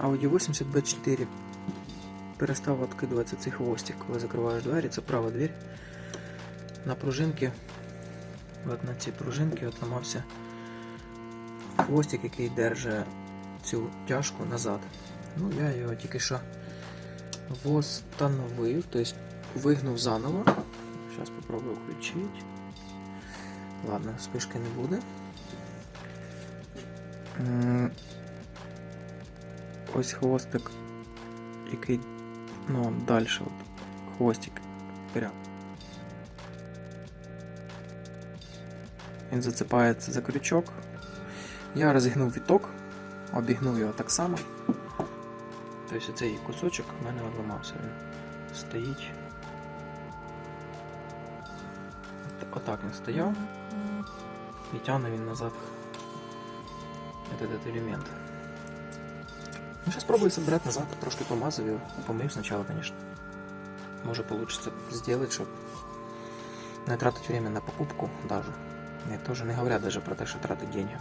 Audi 80 B4 перестав відкидуватися цей хвостик, коли закриваєш двері, це права двері. На пружинки, от на цій пружинці от ламався хвостик, який держить цю тяжку назад. Ну, я його тільки що восстановив, тобто вигнув заново. Зараз попробую включити. Ладно, спишки не буде. Ось хвостик, який ну, далі, от, хвостик прям. Він зацепається за крючок. Я розігнув віток, обігнув його так само. Тобто цей кусочок в мене одламався. Він стоїть. От- Отак він стояв. І тягне він назад этот елемент. Ну, сейчас пробую собрать назад, трошки помазав його, помив сначала, конечно. Може получится сделать, щоб не тратить время на покупку даже. Не, тоже не говорят даже про те, що тратить деньги.